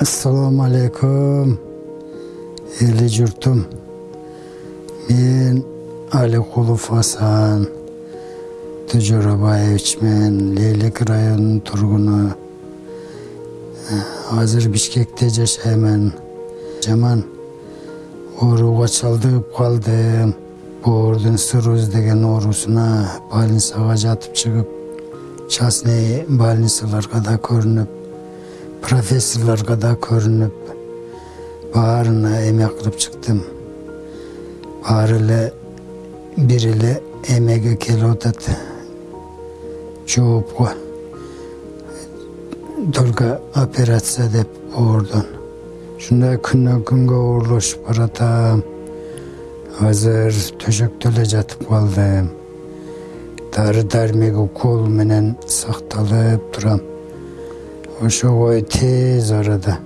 Ассаламу алейкум, елі жұртым. Мен Аликулов Асан, Тужурабаевич мен Лейлек районының тұрғыны. Азыр Бишкекте жашаймын. Жаман ооруга чалдыгып калдым. Боордун сыруз деген оорусуна больницага жатып чыгып, частный больницаларга да көрүнүп, профессорлорго да көрүнүп, баарына эме кылып чыктым. Баары эле бир эле эмеге келип атат. Жоопко. Только операция деп оордон. Шундай күннөн күнгө оорлошуп баратам. Азыр төшөктө эле жатып калдым. Дары дармек укол менен сакталып турам. Ошого тез арада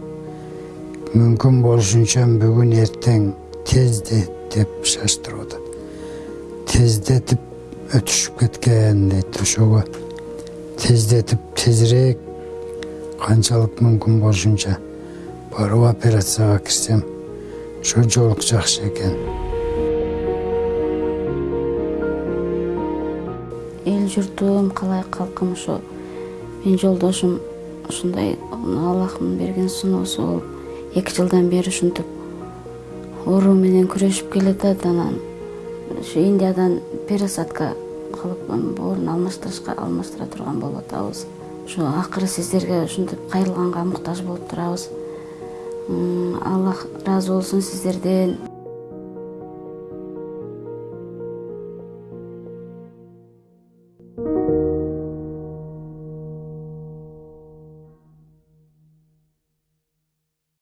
мүмкүн болушунча бүгүн эртең тезде деп шаштырып. Тездетип өтүшүп кеткен дейт ошого. Тездетип тезирээк канчалык мүмкүн болушунча барып операцияга кирсем ошо жолук жакшы экен. эл журтум калай калкым ушу менин жолдошум ушундай аллахтын берген сыноосу болуп эки жылдан бери ушинтип оору менен күрөшүп келатат анан ушу индиядан пересадка кылып боорун алмаштырышка алмаштыра турган болуп атабыз ушу акыры сиздерге ушинтип кайрылганга муктаж болуп турабыз аллах ыраазы болсун сиздерден